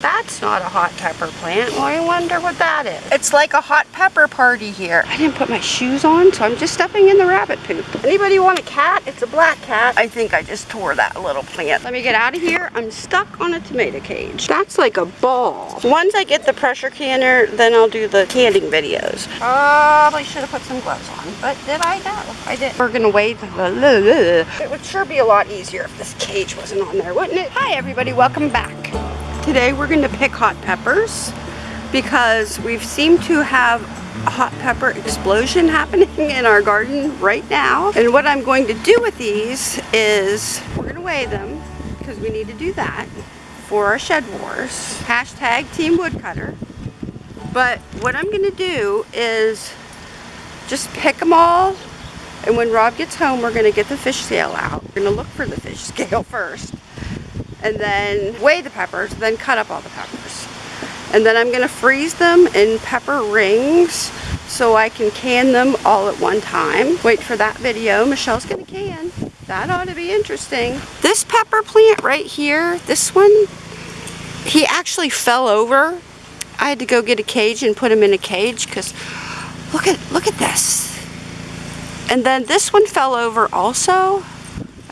That's not a hot pepper plant. Well, I wonder what that is. It's like a hot pepper party here. I didn't put my shoes on, so I'm just stepping in the rabbit poop. Anybody want a cat? It's a black cat. I think I just tore that little plant. Let me get out of here. I'm stuck on a tomato cage. That's like a ball. Once I get the pressure canner, then I'll do the canning videos. Probably should have put some gloves on, but did I? No, I did. We're gonna wait. It would sure be a lot easier if this cage wasn't on there, wouldn't it? Hi everybody, welcome back. Today we're going to pick hot peppers because we've seemed to have a hot pepper explosion happening in our garden right now. And what I'm going to do with these is we're going to weigh them because we need to do that for our shed wars. Hashtag Team Woodcutter. But what I'm going to do is just pick them all and when Rob gets home we're going to get the fish scale out. We're going to look for the fish scale first and then weigh the peppers, then cut up all the peppers. And then I'm gonna freeze them in pepper rings so I can can them all at one time. Wait for that video, Michelle's gonna can. That ought to be interesting. This pepper plant right here, this one, he actually fell over. I had to go get a cage and put him in a cage because look at, look at this. And then this one fell over also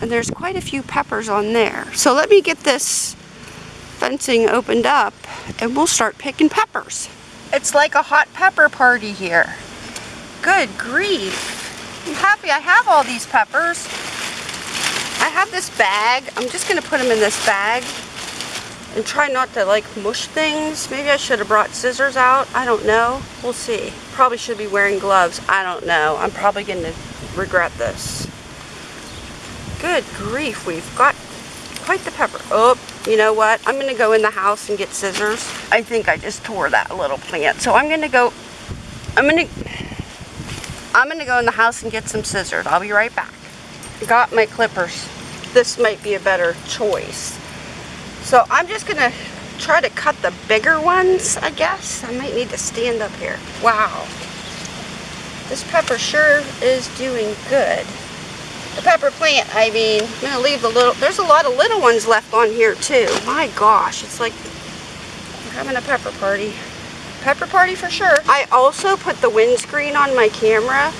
and there's quite a few peppers on there. So let me get this fencing opened up and we'll start picking peppers. It's like a hot pepper party here. Good grief. I'm happy I have all these peppers. I have this bag. I'm just going to put them in this bag and try not to like mush things. Maybe I should have brought scissors out. I don't know. We'll see. Probably should be wearing gloves. I don't know. I'm probably going to regret this. Good grief, we've got quite the pepper. Oh, you know what? I'm going to go in the house and get scissors. I think I just tore that little plant. So I'm going to go, I'm going to, I'm going to go in the house and get some scissors. I'll be right back. Got my clippers. This might be a better choice. So I'm just going to try to cut the bigger ones, I guess. I might need to stand up here. Wow. This pepper sure is doing good the pepper plant, I mean, I'm going to leave the little, there's a lot of little ones left on here too. My gosh, it's like we're having a pepper party. Pepper party for sure. I also put the windscreen on my camera.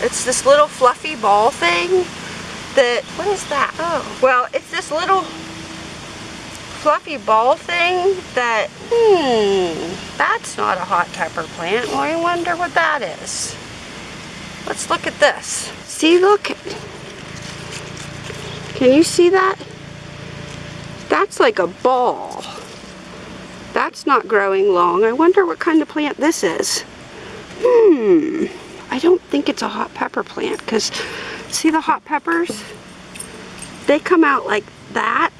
It's this little fluffy ball thing that, what is that? Oh, well, it's this little fluffy ball thing that, hmm, that's not a hot pepper plant. Well, I wonder what that is. Let's look at this. See, look. Can you see that? That's like a ball. That's not growing long. I wonder what kind of plant this is. Hmm. I don't think it's a hot pepper plant because see the hot peppers? They come out like that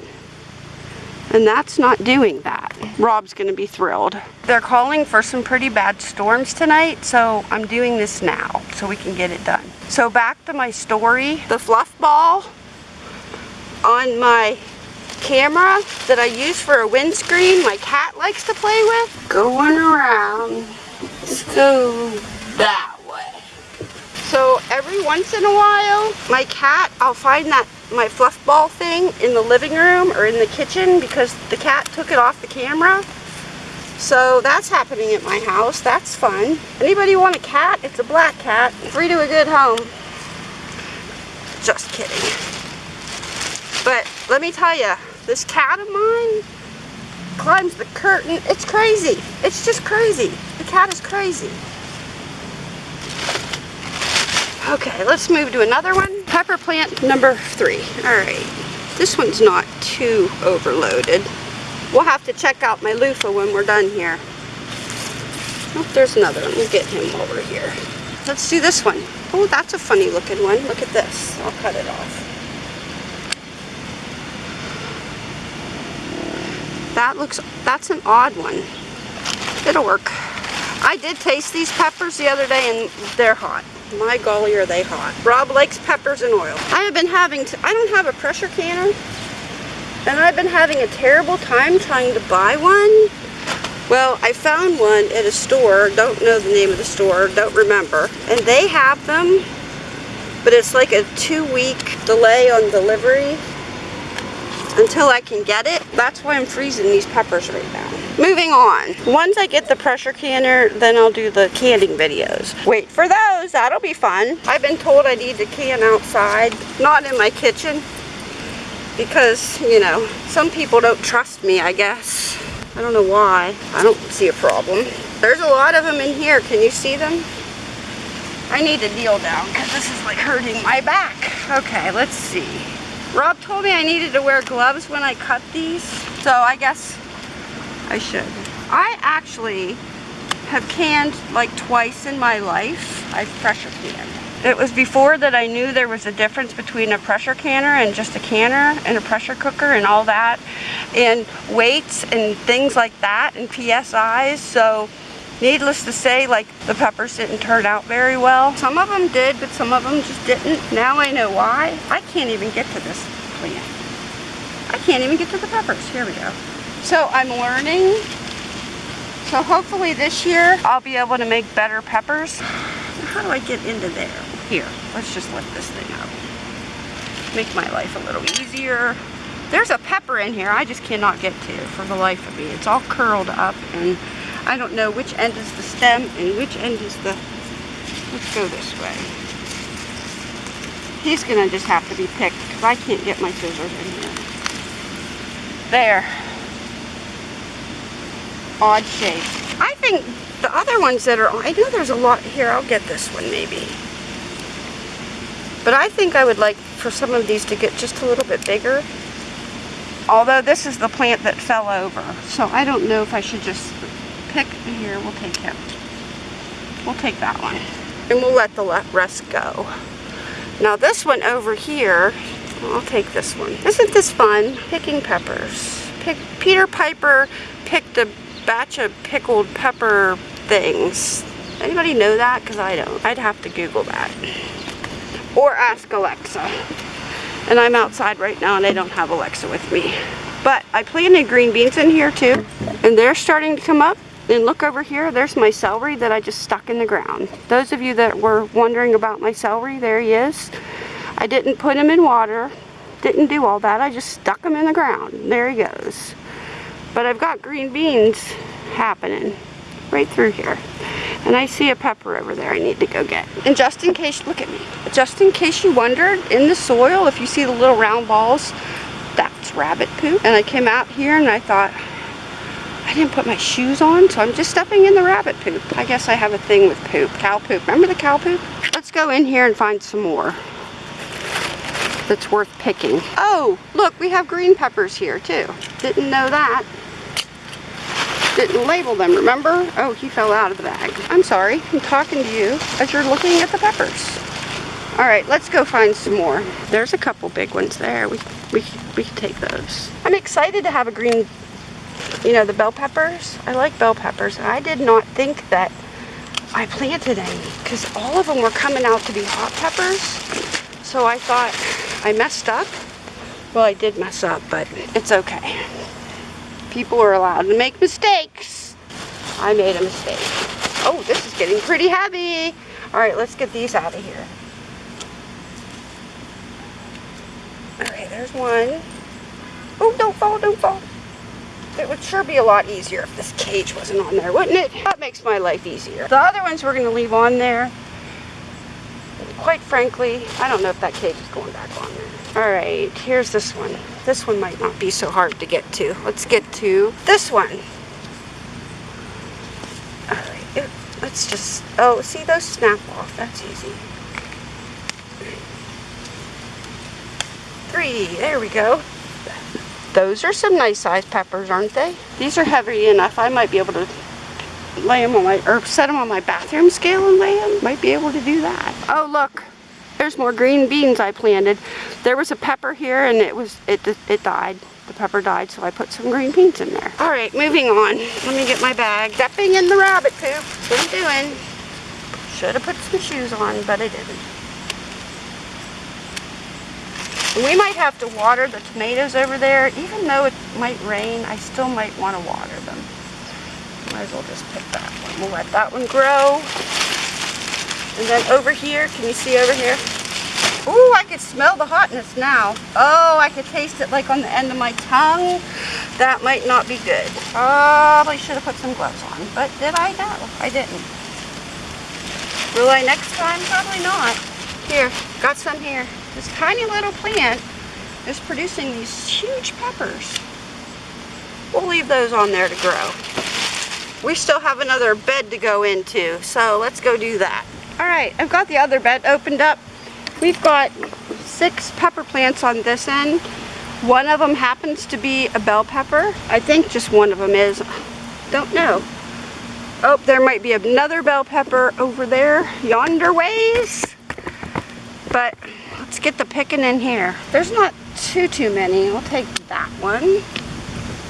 and that's not doing that. Rob's gonna be thrilled. They're calling for some pretty bad storms tonight, so I'm doing this now so we can get it done. So back to my story. The fluff ball on my camera that I use for a windscreen my cat likes to play with. Going around. Let's go that way. So every once in a while, my cat, I'll find that my fluff ball thing in the living room or in the kitchen because the cat took it off the camera. So that's happening at my house. That's fun. Anybody want a cat? It's a black cat. Free to a good home. Just kidding. But let me tell you, this cat of mine climbs the curtain. It's crazy. It's just crazy. The cat is crazy. Okay, let's move to another one. Pepper plant number three. All right, this one's not too overloaded. We'll have to check out my loofah when we're done here. Oh, there's another one. We'll get him while we're here. Let's do this one. Oh, that's a funny looking one. Look at this. I'll cut it off. That looks, that's an odd one. It'll work. I did taste these peppers the other day and they're hot. My golly, are they hot. Rob likes peppers and oil. I have been having, to, I don't have a pressure canner, and I've been having a terrible time trying to buy one. Well, I found one at a store, don't know the name of the store, don't remember, and they have them, but it's like a two-week delay on delivery. Until I can get it. That's why I'm freezing these peppers right now. Moving on. Once I get the pressure canner, then I'll do the canning videos. Wait for those, that'll be fun. I've been told I need to can outside, not in my kitchen, because, you know, some people don't trust me, I guess. I don't know why. I don't see a problem. There's a lot of them in here. Can you see them? I need to kneel down because this is like hurting my back. Okay, let's see. Rob told me I needed to wear gloves when I cut these, so I guess I should. I actually have canned like twice in my life. I've pressure canned. It was before that I knew there was a difference between a pressure canner and just a canner and a pressure cooker and all that and weights and things like that and PSIs. So needless to say, like the peppers didn't turn out very well. Some of them did, but some of them just didn't. Now I know why. I can't even get to this plant. I can't even get to the peppers. Here we go. So I'm learning. So hopefully this year I'll be able to make better peppers. How do I get into there? Here, let's just lift this thing up. Make my life a little easier. There's a pepper in here I just cannot get to for the life of me. It's all curled up and I don't know which end is the stem and which end is the... Let's go this way. He's gonna just have to be picked because I can't get my scissors in here. There. Odd shape. I think the other ones that are, I know there's a lot here. I'll get this one maybe. But I think I would like for some of these to get just a little bit bigger. Although this is the plant that fell over. So I don't know if I should just pick here. We'll take him. We'll take that one. And we'll let the rest go. Now this one over here, I'll take this one. Isn't this fun? Picking peppers. Pick, Peter Piper picked a batch of pickled pepper things. Anybody know that? Because I don't. I'd have to Google that. Or ask Alexa. And I'm outside right now and I don't have Alexa with me. But I planted green beans in here too. And they're starting to come up. And look over here, there's my celery that I just stuck in the ground. Those of you that were wondering about my celery, there he is. I didn't put him in water, didn't do all that. I just stuck him in the ground. There he goes. But I've got green beans happening right through here. And I see a pepper over there I need to go get. And just in case, look at me. Just in case you wondered, in the soil, if you see the little round balls, that's rabbit poop. And I came out here and I thought, I didn't put my shoes on, so I'm just stepping in the rabbit poop. I guess I have a thing with poop. Cow poop. Remember the cow poop? Let's go in here and find some more that's worth picking. Oh, look, we have green peppers here too. Didn't know that. Didn't label them, remember? Oh, he fell out of the bag. I'm sorry, I'm talking to you as you're looking at the peppers. All right, let's go find some more. There's a couple big ones there. We, we, we can take those. I'm excited to have a green you know, the bell peppers. I like bell peppers. I did not think that I planted any because all of them were coming out to be hot peppers. So I thought I messed up. Well, I did mess up, but it's okay. People are allowed to make mistakes. I made a mistake. Oh, this is getting pretty heavy. All right, let's get these out of here. All right, there's one. Oh, don't fall, don't fall. It would sure be a lot easier if this cage wasn't on there, wouldn't it? That makes my life easier. The other ones we're going to leave on there. Quite frankly, I don't know if that cage is going back on there. All right, here's this one. This one might not be so hard to get to. Let's get to this one. All right, let's just, oh, see those snap off. That's easy. Three, there we go. Those are some nice sized peppers, aren't they? These are heavy enough. I might be able to lay them on my, or set them on my bathroom scale and lay them. Might be able to do that. Oh, look. There's more green beans I planted. There was a pepper here and it was, it, it died. The pepper died, so I put some green beans in there. All right, moving on. Let me get my bag. Stepping in the rabbit poop. What I'm doing. Should have put some shoes on, but I didn't. We might have to water the tomatoes over there. Even though it might rain, I still might want to water them. Might as well just pick that one. We'll let that one grow. And then over here, can you see over here? Ooh, I could smell the hotness now. Oh, I could taste it like on the end of my tongue. That might not be good. Probably should have put some gloves on, but did I? No, I didn't. Will I next time? Probably not. Here, got some here. This tiny little plant is producing these huge peppers. We'll leave those on there to grow. We still have another bed to go into, so let's go do that. All right, I've got the other bed opened up. We've got six pepper plants on this end. One of them happens to be a bell pepper. I think just one of them is. Don't know. Oh, there might be another bell pepper over there, yonder ways. But get the picking in here. There's not too, too many. I'll take that one.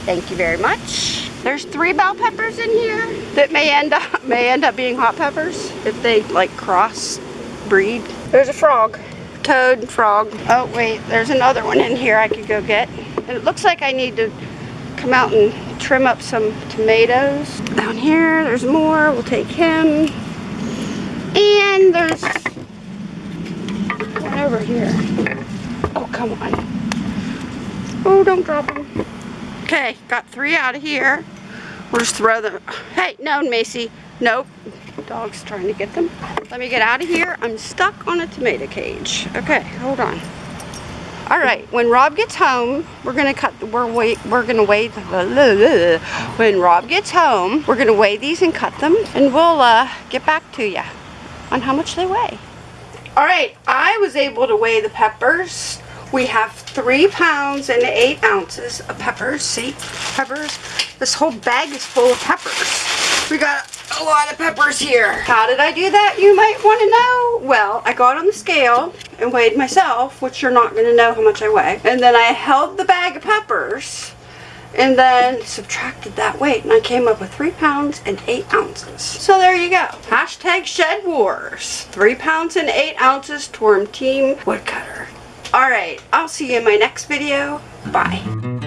Thank you very much. There's three bell peppers in here that may end up may end up being hot peppers if they like cross breed. There's a frog. Toad, frog. Oh wait, there's another one in here I could go get. And it looks like I need to come out and trim up some tomatoes. Down here, there's more. We'll take him. And there's over here. Oh, come on. Oh, don't drop them. Okay, got three out of here. We'll just throw them. Hey, no, Macy. Nope. Dog's trying to get them. Let me get out of here. I'm stuck on a tomato cage. Okay, hold on. All right, when Rob gets home, we're gonna cut. We're wait. We're gonna weigh. The, when Rob gets home, we're gonna weigh these and cut them, and we'll uh, get back to you on how much they weigh. All right, I was able to weigh the peppers. We have three pounds and eight ounces of peppers. See, peppers. This whole bag is full of peppers. We got a lot of peppers here. How did I do that, you might want to know? Well, I got on the scale and weighed myself, which you're not going to know how much I weigh. And then I held the bag of peppers and then subtracted that weight and I came up with three pounds and eight ounces. So there you go. Hashtag shed wars. Three pounds and eight ounces Torm Team Woodcutter. Alright, I'll see you in my next video. Bye.